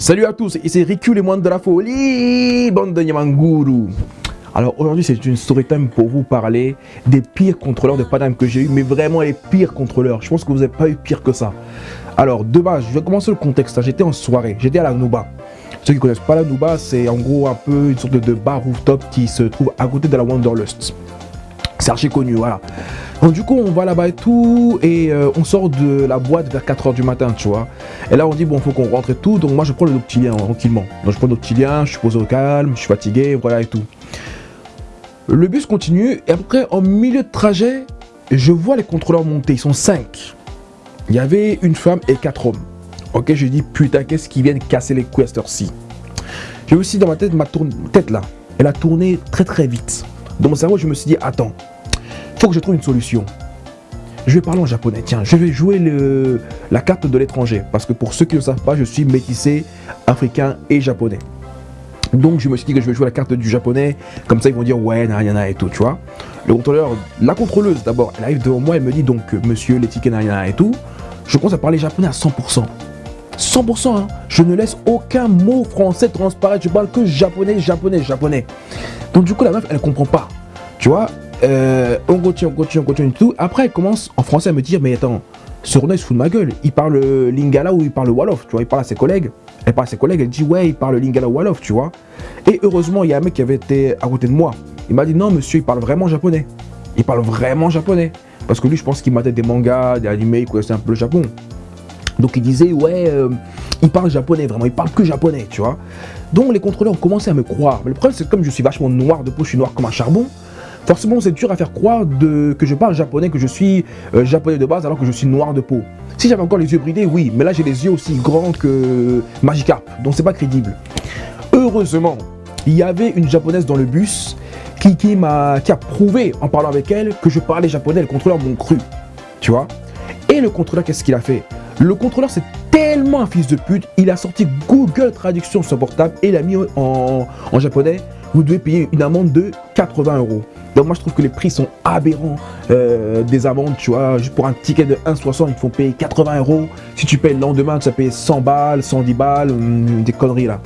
Salut à tous, ici Riku les moines de la folie, bande de Yamanguru. Alors aujourd'hui c'est une story time pour vous parler des pires contrôleurs de Paname que j'ai eu, mais vraiment les pires contrôleurs. Je pense que vous n'avez pas eu pire que ça. Alors de base, je vais commencer le contexte. J'étais en soirée, j'étais à la Nouba. Ceux qui connaissent pas la Nouba, c'est en gros un peu une sorte de bar rooftop qui se trouve à côté de la Wanderlust. C'est connu, voilà. Donc du coup, on va là-bas et tout, et euh, on sort de la boîte vers 4h du matin, tu vois. Et là, on dit, bon, faut qu'on rentre et tout, donc moi, je prends le noctilien, tranquillement. Donc je prends le je suis posé au calme, je suis fatigué, voilà et tout. Le bus continue, et après, en milieu de trajet, je vois les contrôleurs monter, ils sont 5. Il y avait une femme et 4 hommes. Ok, je dis, putain, qu'est-ce qu'ils viennent casser les couilles à cette heure-ci? J'ai aussi dans ma tête, ma tête là, elle a tourné très très vite. Dans mon cerveau, je me suis dit, attends, faut que je trouve une solution. Je vais parler en japonais. Tiens, je vais jouer le, la carte de l'étranger. Parce que pour ceux qui ne savent pas, je suis métissé africain et japonais. Donc je me suis dit que je vais jouer la carte du japonais. Comme ça, ils vont dire ouais, nariana et tout, tu vois. Le contrôleur, la contrôleuse d'abord, elle arrive devant moi, elle me dit donc monsieur, les tickets nariana et tout. Je commence à parler japonais à 100%. 100%, hein. je ne laisse aucun mot français transparaître, je parle que japonais, japonais, japonais. Donc du coup, la meuf, elle comprend pas. Tu vois, euh, on continue, on continue, on continue tout. Après, elle commence en français à me dire, mais attends, ce René se fout de ma gueule. Il parle lingala ou il parle wolof, tu vois. Il parle à ses collègues. Elle parle à ses collègues, elle dit, ouais, il parle lingala ou wolof, tu vois. Et heureusement, il y a un mec qui avait été à côté de moi. Il m'a dit, non, monsieur, il parle vraiment japonais. Il parle vraiment japonais. Parce que lui, je pense qu'il matait des mangas, des animés, il connaissait un peu le Japon. Donc il disait, ouais, euh, il parle japonais, vraiment, il parle que japonais, tu vois. Donc les contrôleurs ont commencé à me croire. Mais le problème, c'est que comme je suis vachement noir de peau, je suis noir comme un charbon, forcément c'est dur à faire croire que je parle japonais, que je suis euh, japonais de base alors que je suis noir de peau. Si j'avais encore les yeux bridés, oui, mais là j'ai les yeux aussi grands que Magikarp, donc c'est pas crédible. Heureusement, il y avait une japonaise dans le bus qui, a prouvé en parlant avec elle que je parlais japonais, le contrôleur m'ont cru, tu vois. Et le contrôleur, qu'est-ce qu'il a fait? Le contrôleur, c'est tellement un fils de pute, il a sorti Google Traduction sur son portable et il a mis en japonais, vous devez payer une amende de 80 euros. Donc moi je trouve que les prix sont aberrants euh, des amendes, tu vois, juste pour un ticket de 1,60 il faut payer 80 euros. Si tu payes le lendemain, tu vas payer 100 balles, 110 balles, hum, des conneries là.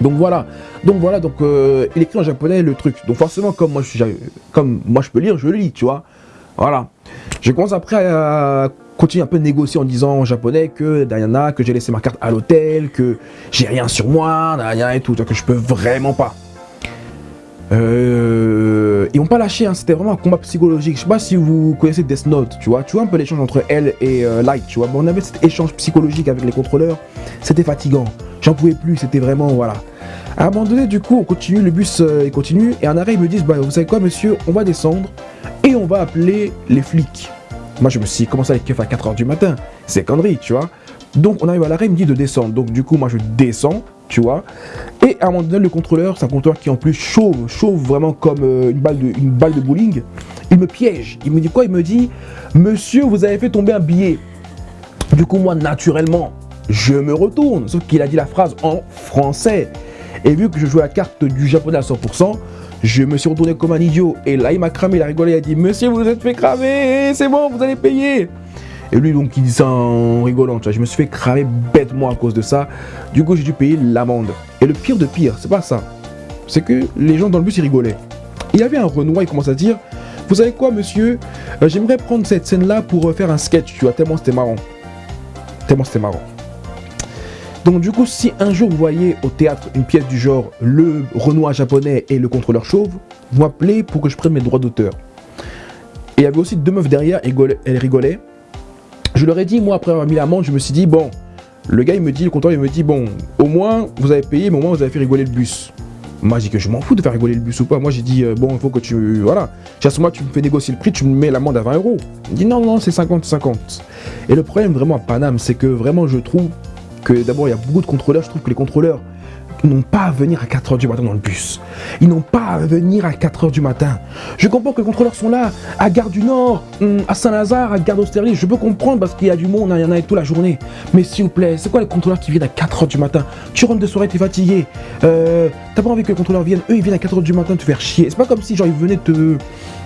Donc voilà, donc voilà, donc euh, il écrit en japonais le truc. Donc forcément comme moi je comme moi je peux lire, je lis, tu vois. Voilà. Je commence après à continuer un peu négocier en disant en japonais que Diana, que j'ai laissé ma carte à l'hôtel, que j'ai rien sur moi, Diana et tout, que je peux vraiment pas. Euh, ils n'ont pas lâché, hein, c'était vraiment un combat psychologique. Je sais pas si vous connaissez Death Note, tu vois. Tu vois un peu l'échange entre elle et euh, Light, tu vois. on avait cet échange psychologique avec les contrôleurs. C'était fatigant. J'en pouvais plus, c'était vraiment, voilà. À du coup, on continue, le bus euh, il continue. Et en arrêt, ils me disent, bah, vous savez quoi, monsieur, on va descendre et on va appeler les flics. Moi, je me suis commencé avec keuf à 4h du matin. C'est connerie, tu vois. Donc, on arrive à l'arrêt, il me dit de descendre. Donc, du coup, moi, je descends tu vois. Et à un moment donné, le contrôleur, c'est un contrôleur qui en plus chauve, chauve vraiment comme euh, une, balle de, une balle de bowling. Il me piège. Il me dit quoi? Il me dit, monsieur, vous avez fait tomber un billet. Du coup, moi, naturellement, je me retourne. Sauf qu'il a dit la phrase en français. Et vu que je joue la carte du japonais à 100%, je me suis retourné comme un idiot. Et là, il m'a cramé, il a rigolé, il a dit, monsieur, vous vous êtes fait cramer, c'est bon, vous allez payer. Et lui, donc, il dit ça en rigolant. Tu vois. Je me suis fait cramer bêtement à cause de ça. Du coup, j'ai dû payer l'amende. Et le pire de pire, c'est pas ça. C'est que les gens dans le bus, ils rigolaient. Il y avait un Renoir, il commence à dire Vous savez quoi, monsieur? Euh, J'aimerais prendre cette scène-là pour euh, faire un sketch, tu vois, tellement c'était marrant. Tellement c'était marrant. Donc du coup, si un jour vous voyez au théâtre une pièce du genre Le Renoir japonais et le contrôleur chauve, vous m'appelez pour que je prenne mes droits d'auteur. Et il y avait aussi deux meufs derrière, elles rigolaient. Je leur ai dit, moi, après avoir mis l'amende, je me suis dit, bon, le gars, il me dit, le comptoir, il me dit, bon, au moins, vous avez payé, mais au moins, vous avez fait rigoler le bus. Moi, j'ai dit que je m'en fous de faire rigoler le bus ou pas. Moi, j'ai dit, euh, bon, il faut que tu. Voilà. Ce moment, tu me fais négocier le prix, tu me mets l'amende à 20 euros. Il dit, non, non, c'est 50-50. Et le problème, vraiment, à Paname, c'est que vraiment, je trouve que d'abord, il y a beaucoup de contrôleurs. Je trouve que les contrôleurs, n'ont pas à venir à 4h du matin dans le bus. Ils n'ont pas à venir à 4h du matin. Je comprends que les contrôleurs sont là, à Gare du Nord, hum, à Saint-Lazare, à Gare d'Austerlitz. Je peux comprendre parce qu'il y a du monde, il y en a toute la journée. Mais s'il vous plaît, c'est quoi les contrôleurs qui viennent à 4h du matin? Tu rentres de soirée, t'es fatigué. Euh, T'as pas envie que les contrôleurs viennent. Eux, ils viennent à 4h du matin te faire chier. C'est pas comme si genre ils venaient te...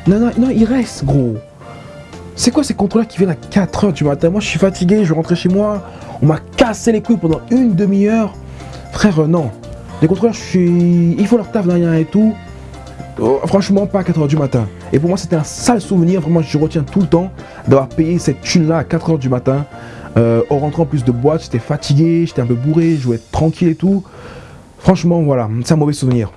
Non, non, non, ils restent, gros. C'est quoi ces contrôleurs qui viennent à 4h du matin? Moi, je suis fatigué, je rentrer chez moi. On m'a cassé les couilles pendant une demi-heure. Frère, euh, non. Les contrôleurs, je suis... ils font leur taf derrière et tout. Oh, franchement, pas à 4h du matin. Et pour moi, c'était un sale souvenir. Vraiment, je retiens tout le temps d'avoir payé cette thune-là à 4h du matin. Euh, en rentrant plus de boîte, j'étais fatigué, j'étais un peu bourré, je voulais être tranquille et tout. Franchement, voilà, c'est un mauvais souvenir.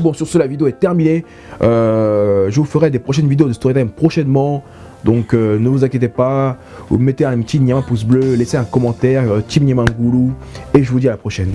Bon, sur ce, la vidéo est terminée. Euh, je vous ferai des prochaines vidéos de Storytime prochainement. Donc, euh, ne vous inquiétez pas. Vous mettez un petit un pouce bleu, laissez un commentaire, Team Niamanguru. Et je vous dis à la prochaine.